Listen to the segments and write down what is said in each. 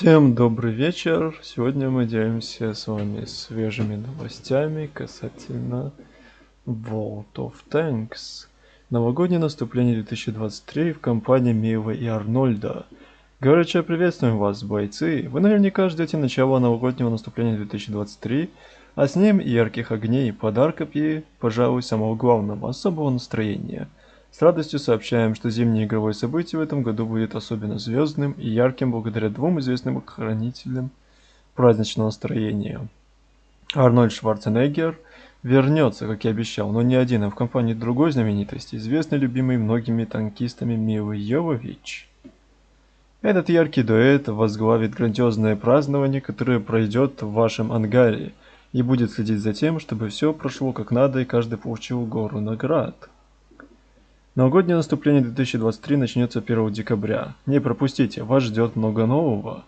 Всем добрый вечер. Сегодня мы делимся с вами свежими новостями касательно World of Tanks. Новогоднее наступление 2023 в компании Мива и Арнольда. Горячо приветствуем вас, бойцы. Вы наверняка ждете начала новогоднего наступления 2023, а с ним ярких огней, подарков и, пожалуй, самого главного, особого настроения – с радостью сообщаем, что зимнее игровое событие в этом году будет особенно звездным и ярким благодаря двум известным хранителям праздничного настроения. Арнольд Шварценеггер вернется, как и обещал, но не один, а в компании другой знаменитости, известный любимый многими танкистами Милы Йовович. Этот яркий дуэт возглавит грандиозное празднование, которое пройдет в вашем ангаре, и будет следить за тем, чтобы все прошло как надо и каждый получил гору наград. Новогоднее наступление 2023 начнется 1 декабря. Не пропустите, вас ждет много нового.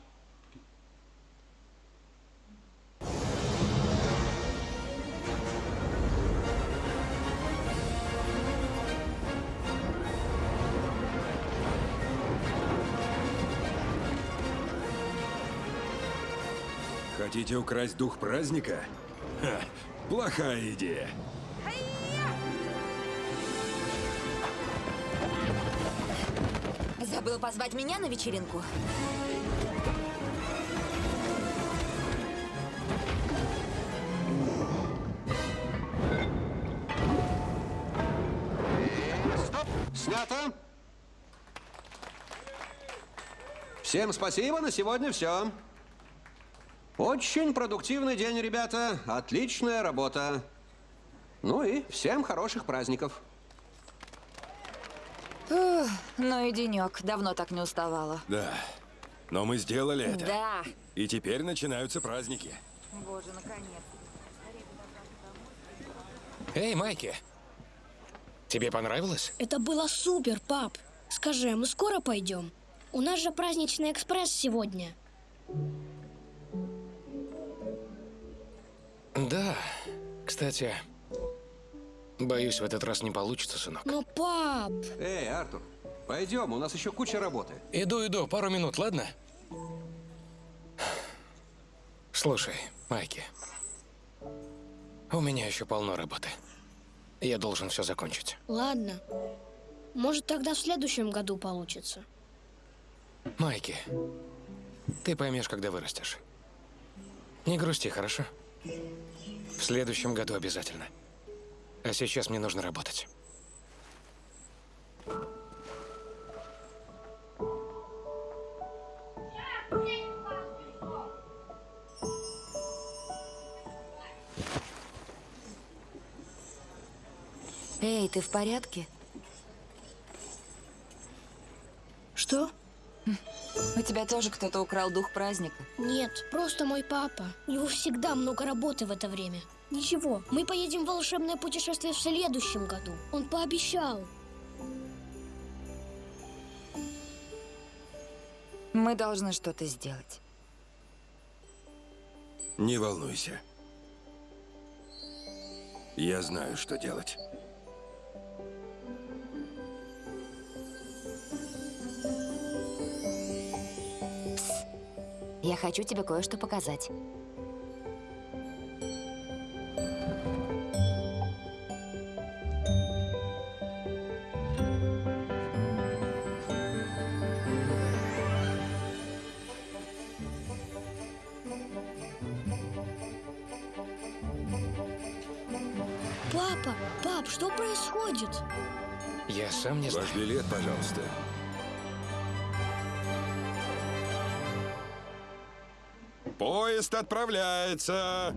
Хотите украсть дух праздника? Ха, плохая идея. Забыл позвать меня на вечеринку? Стоп! Снято! Всем спасибо, на сегодня все. Очень продуктивный день, ребята. Отличная работа. Ну и всем хороших праздников. Ну и денек. Давно так не уставала. Да. Но мы сделали это. Да. И теперь начинаются праздники. Боже, наконец. Эй, Майки! Тебе понравилось? Это было супер, пап. Скажи, а мы скоро пойдем? У нас же праздничный экспресс сегодня. Да. Кстати, боюсь, в этот раз не получится, сынок. Но, пап, Эй, Артур, пойдем, у нас еще куча работы. Иду, иду, пару минут, ладно? Слушай, Майки. У меня еще полно работы. Я должен все закончить. ладно. Может, тогда в следующем году получится. Майки, ты поймешь, когда вырастешь. Не грусти, хорошо? В следующем году обязательно. А сейчас мне нужно работать. Эй, ты в порядке? Что? У тебя тоже кто-то украл дух праздника? Нет, просто мой папа. У него всегда много работы в это время. Ничего, мы поедем в волшебное путешествие в следующем году. Он пообещал. Мы должны что-то сделать. Не волнуйся. Я знаю, что делать. Я хочу тебе кое-что показать. Папа, пап, что происходит? Я сам не знаю. Ваш билет, пожалуйста. Поезд отправляется!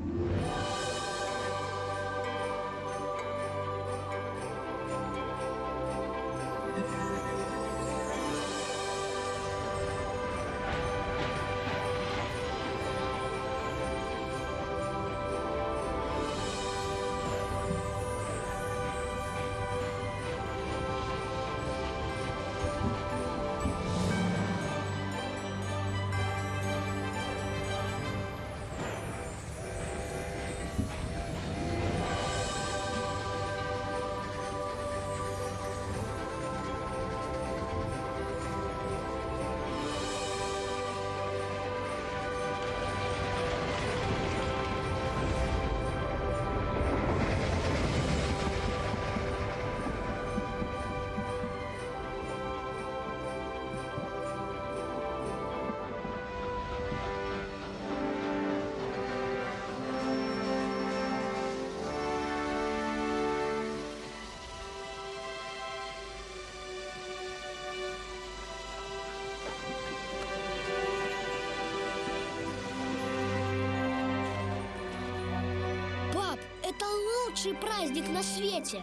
Лучший праздник на свете.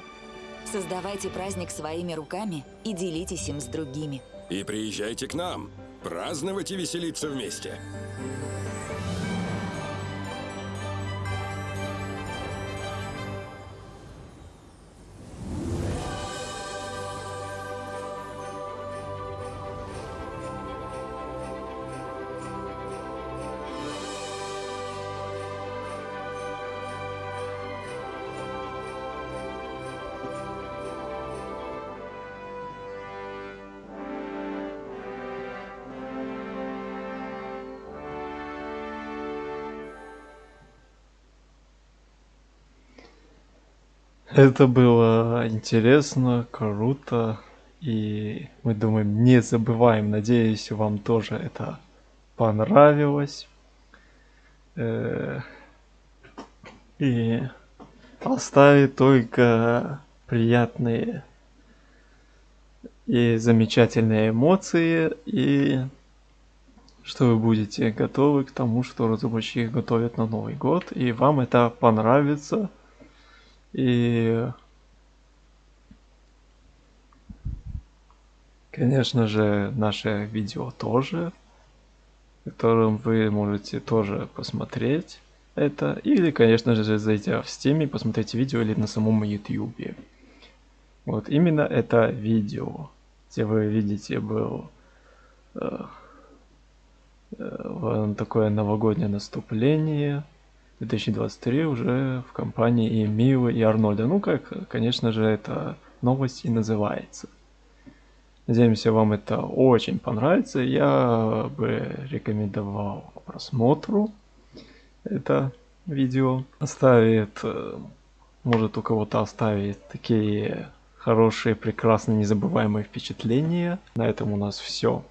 Создавайте праздник своими руками и делитесь им с другими. И приезжайте к нам. Праздновать и веселиться вместе. Это было интересно, круто. И мы думаем, не забываем. Надеюсь, вам тоже это понравилось. Э, И оставит только приятные и замечательные эмоции. И что вы будете готовы к тому, что разработчики готовят на Новый год. И вам это понравится. И, конечно же, наше видео тоже, которым вы можете тоже посмотреть это. Или, конечно же, зайти в Steam и посмотреть видео или на самом YouTube. Вот именно это видео, где вы видите был э, э, такое новогоднее наступление. 2023 уже в компании и Милы, и Арнольда. Ну, как, конечно же, это новость и называется. Надеемся, вам это очень понравится. Я бы рекомендовал к просмотру это видео. Оставит, э, может у кого-то оставит такие хорошие, прекрасные, незабываемые впечатления. На этом у нас все.